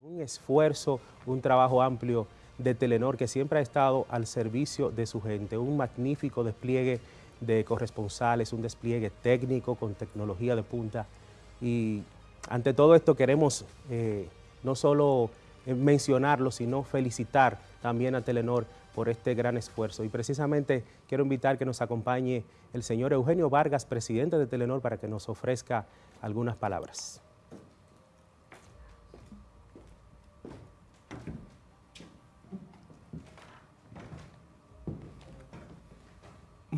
Un esfuerzo, un trabajo amplio de Telenor que siempre ha estado al servicio de su gente, un magnífico despliegue de corresponsales, un despliegue técnico con tecnología de punta y ante todo esto queremos eh, no solo eh, mencionarlo, sino felicitar también a Telenor por este gran esfuerzo. Y precisamente quiero invitar que nos acompañe el señor Eugenio Vargas, presidente de Telenor, para que nos ofrezca algunas palabras.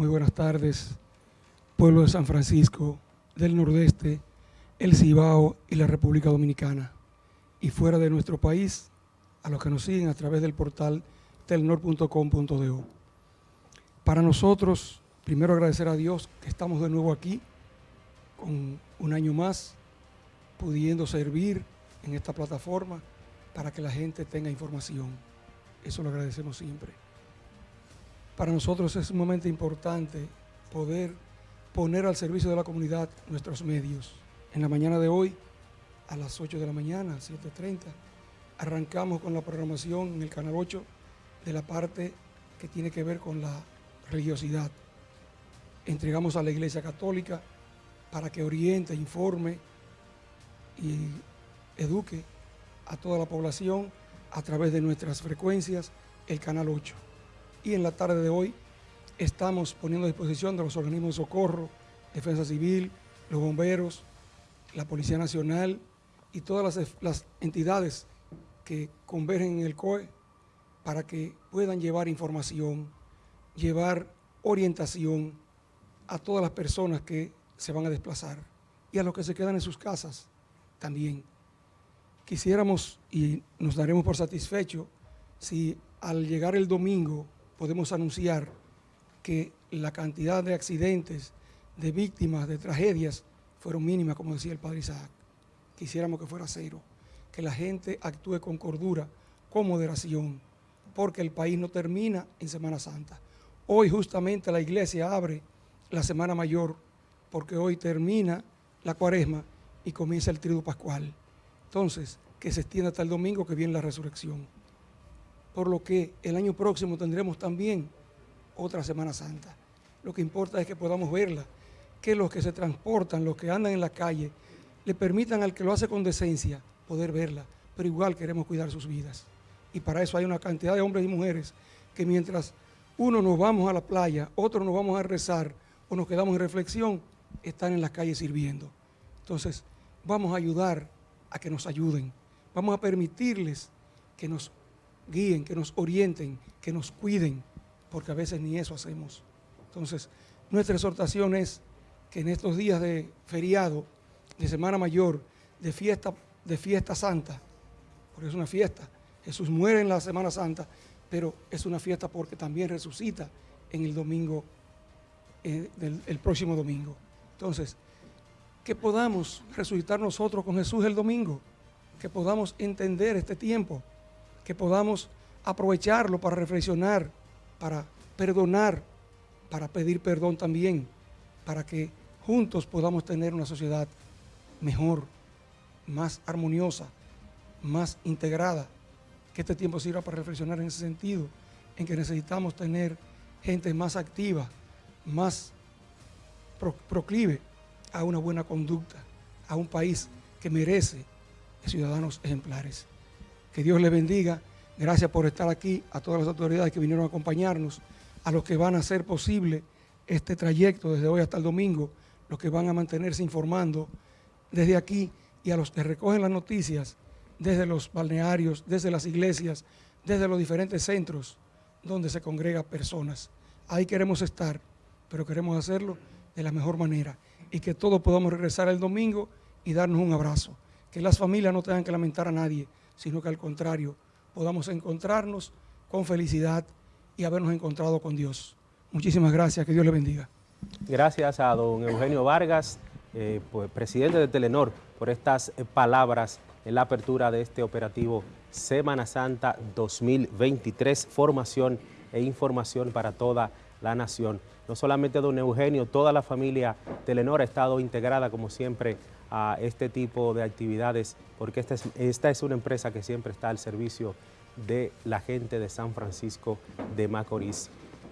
Muy buenas tardes, pueblo de San Francisco, del Nordeste, el Cibao y la República Dominicana. Y fuera de nuestro país, a los que nos siguen a través del portal telnor.com.do. Para nosotros, primero agradecer a Dios que estamos de nuevo aquí, con un año más, pudiendo servir en esta plataforma para que la gente tenga información. Eso lo agradecemos siempre. Para nosotros es sumamente importante poder poner al servicio de la comunidad nuestros medios. En la mañana de hoy, a las 8 de la mañana, 7.30, arrancamos con la programación en el Canal 8 de la parte que tiene que ver con la religiosidad. Entregamos a la Iglesia Católica para que oriente, informe y eduque a toda la población a través de nuestras frecuencias, el Canal 8 y en la tarde de hoy estamos poniendo a disposición de los organismos de socorro, Defensa Civil, los bomberos, la Policía Nacional y todas las, entidades que convergen en el COE para que puedan llevar información, llevar orientación a todas las personas que se van a desplazar y a los que se quedan en sus casas también. Quisiéramos y nos daremos por satisfecho si al llegar el domingo podemos anunciar que la cantidad de accidentes, de víctimas, de tragedias, fueron mínimas, como decía el padre Isaac. Quisiéramos que fuera cero, que la gente actúe con cordura, con moderación, porque el país no termina en Semana Santa. Hoy justamente la iglesia abre la Semana Mayor, porque hoy termina la cuaresma y comienza el triduo pascual. Entonces, que se extienda hasta el domingo que viene la resurrección por lo que el año próximo tendremos también otra Semana Santa. Lo que importa es que podamos verla, que los que se transportan, los que andan en la calle, le permitan al que lo hace con decencia poder verla, pero igual queremos cuidar sus vidas. Y para eso hay una cantidad de hombres y mujeres que mientras uno nos vamos a la playa, otro nos vamos a rezar o nos quedamos en reflexión, están en las calles sirviendo. Entonces, vamos a ayudar a que nos ayuden. Vamos a permitirles que nos guíen, que nos orienten, que nos cuiden, porque a veces ni eso hacemos. Entonces, nuestra exhortación es que en estos días de feriado, de Semana Mayor, de fiesta, de fiesta santa, porque es una fiesta, Jesús muere en la Semana Santa, pero es una fiesta porque también resucita en el domingo, eh, el próximo domingo. Entonces, que podamos resucitar nosotros con Jesús el domingo, que podamos entender este tiempo, que podamos aprovecharlo para reflexionar, para perdonar, para pedir perdón también, para que juntos podamos tener una sociedad mejor, más armoniosa, más integrada, que este tiempo sirva para reflexionar en ese sentido, en que necesitamos tener gente más activa, más proclive a una buena conducta, a un país que merece ciudadanos ejemplares. Que Dios les bendiga. Gracias por estar aquí, a todas las autoridades que vinieron a acompañarnos, a los que van a hacer posible este trayecto desde hoy hasta el domingo, los que van a mantenerse informando desde aquí y a los que recogen las noticias desde los balnearios, desde las iglesias, desde los diferentes centros donde se congregan personas. Ahí queremos estar, pero queremos hacerlo de la mejor manera y que todos podamos regresar el domingo y darnos un abrazo. Que las familias no tengan que lamentar a nadie, sino que al contrario, podamos encontrarnos con felicidad y habernos encontrado con Dios. Muchísimas gracias, que Dios le bendiga. Gracias a don Eugenio Vargas, eh, pues, presidente de Telenor, por estas eh, palabras en la apertura de este operativo Semana Santa 2023, formación e información para toda la nación. No solamente don Eugenio, toda la familia Telenor ha estado integrada como siempre a este tipo de actividades, porque esta es, esta es una empresa que siempre está al servicio de la gente de San Francisco de Macorís.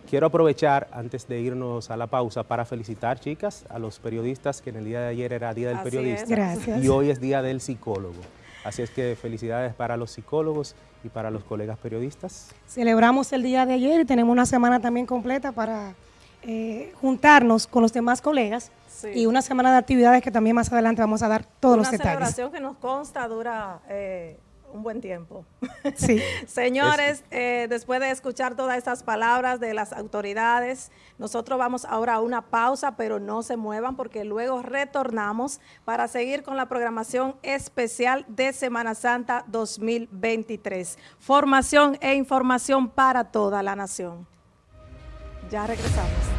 Quiero aprovechar, antes de irnos a la pausa, para felicitar, chicas, a los periodistas, que en el día de ayer era Día del Periodista. Gracias. Y hoy es Día del Psicólogo. Así es que felicidades para los psicólogos y para los colegas periodistas. Celebramos el día de ayer y tenemos una semana también completa para eh, juntarnos con los demás colegas Sí. y una semana de actividades que también más adelante vamos a dar todos Una los detalles. celebración que nos consta dura eh, un buen tiempo. Sí. Señores, eh, después de escuchar todas estas palabras de las autoridades, nosotros vamos ahora a una pausa, pero no se muevan porque luego retornamos para seguir con la programación especial de Semana Santa 2023. Formación e información para toda la nación. Ya regresamos.